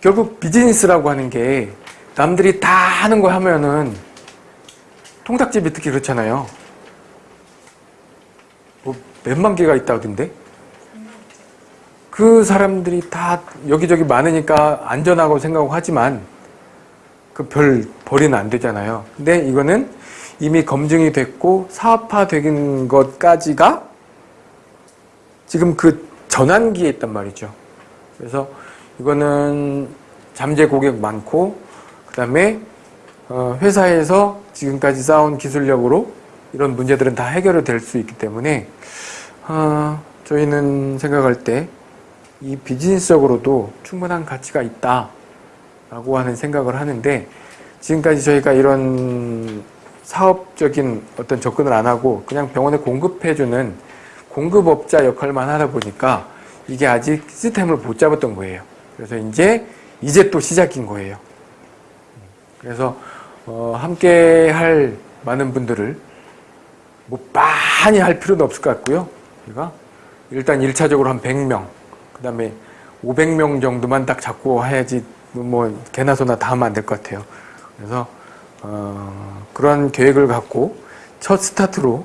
결국 비즈니스라고 하는 게 남들이 다 하는 거 하면은 통닭집이 특히 그렇잖아요. 뭐 몇만 개가 있다던데? 그 사람들이 다 여기저기 많으니까 안전하고 생각하고 하지만 그 별 벌이는 안 되잖아요. 근데 이거는 이미 검증이 됐고 사업화 된 것까지가 지금 그 전환기에 있단 말이죠. 그래서 이거는 잠재 고객 많고 그 다음에 어, 회사에서 지금까지 쌓아온 기술력으로 이런 문제들은 다 해결이 될 수 있기 때문에 어, 저희는 생각할 때 이 비즈니스적으로도 충분한 가치가 있다 라고 하는 생각을 하는데 지금까지 저희가 이런 사업적인 어떤 접근을 안 하고 그냥 병원에 공급해주는 공급업자 역할만 하다 보니까 이게 아직 시스템을 못 잡았던 거예요. 그래서 이제 이제 또 시작인 거예요. 그래서 어, 함께 할 많은 분들을 뭐 많이 할 필요는 없을 것 같고요. 우리가 일단 1차적으로 한 100명, 그 다음에 500명 정도만 딱 잡고 해야지 뭐 개나 소나 다 하면 안 될 것 같아요. 그래서 어, 그런 계획을 갖고 첫 스타트로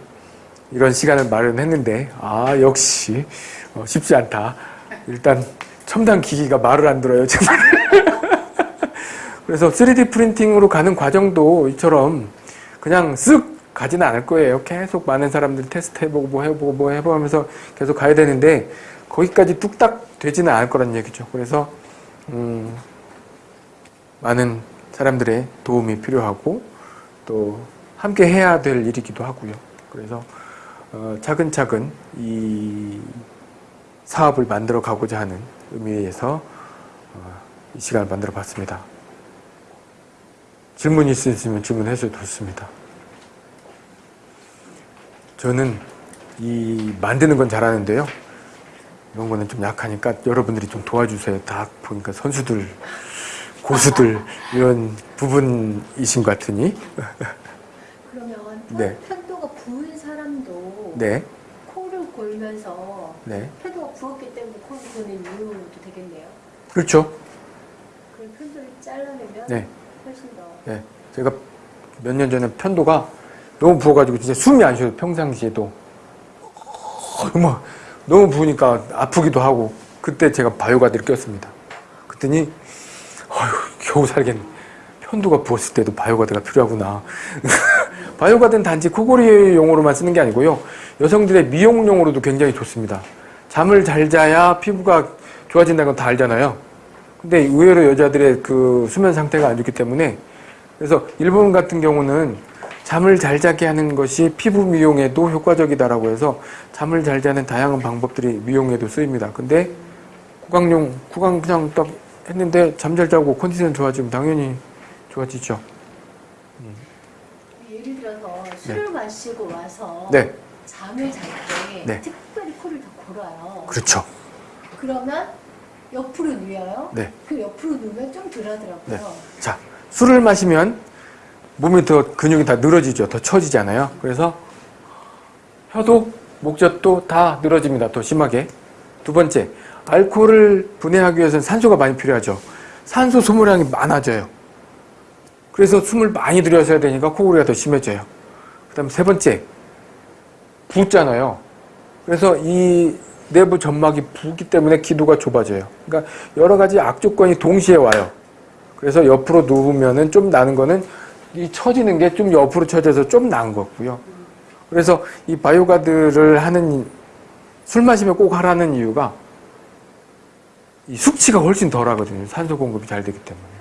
이런 시간을 마련했는데 아 역시 어, 쉽지 않다. 일단 첨단 기기가 말을 안 들어요. 정말. 그래서 3D 프린팅으로 가는 과정도 이처럼 그냥 쓱 가지는 않을 거예요. 계속 많은 사람들 테스트 해보고 뭐 해보고 뭐 해보면서 계속 가야 되는데 거기까지 뚝딱 되지는 않을 거란 얘기죠. 그래서 음, 많은 사람들의 도움이 필요하고 또 함께 해야 될 일이기도 하고요. 그래서 어, 차근차근 이 사업을 만들어 가고자 하는 의미에서 어, 이 시간을 만들어 봤습니다. 질문 있으시면 질문해 주셔도 좋습니다. 저는 이 만드는 건 잘하는데요. 이런 거는 좀 약하니까 여러분들이 좀 도와주세요. 다 보니까 선수들, 고수들 이런 부분이신 것 같으니. 그러면 네. 편도가 부은 사람도 네, 골면서 네. 편도가 부었기 때문에 코를 고는 이유도 되겠네요. 그렇죠. 그 편도를 잘라내면 네, 훨씬 더 네. 제가 몇 년 전에 편도가 너무 부어가지고 진짜 숨이 안 쉬어요. 평상시에도. 어, 막 너무 부으니까 아프기도 하고 그때 제가 바이오가드를 꼈습니다. 그랬더니 어휴 겨우 살겠네. 편도가 부었을 때도 바이오가드가 필요하구나. 바이오가드는 단지 코골이용으로만 쓰는 게 아니고요. 여성들의 미용용으로도 굉장히 좋습니다. 잠을 잘 자야 피부가 좋아진다는 건 다 알잖아요. 근데 의외로 여자들의 그 수면 상태가 안 좋기 때문에 그래서 일본 같은 경우는 잠을 잘 자게 하는 것이 피부 미용에도 효과적이다라고 해서 잠을 잘 자는 다양한 방법들이 미용에도 쓰입니다. 근데 구강용, 구강 그냥 딱 했는데 잠 잘 자고 컨디션 좋아지면 당연히 좋아지죠. 술을 마시고 와서 네, 잠을 잘때 네. 특별히 코를 더 골아요. 그렇죠. 그러면 옆으로 누워요. 네. 그 옆으로 누우면 좀 덜하더라고요. 네. 자, 술을 마시면 몸이 더 근육이 다 늘어지죠. 더 처지잖아요. 그래서 혀도 목젖도 다 늘어집니다. 더 심하게. 두 번째, 알코올을 분해하기 위해서는 산소가 많이 필요하죠. 산소 소모량이 많아져요. 그래서 숨을 많이 들여셔야 되니까 코골이가 더 심해져요. 그 다음 세 번째, 붓잖아요. 그래서 이 내부 점막이 붓기 때문에 기도가 좁아져요. 그러니까 여러 가지 악조건이 동시에 와요. 그래서 옆으로 누우면은 좀 나는 거는 이 처지는 게 좀 옆으로 처져서 좀 나은 거고요. 그래서 이 바이오가드를 하는 술 마시면 꼭 하라는 이유가 이 숙취가 훨씬 덜 하거든요. 산소 공급이 잘 되기 때문에.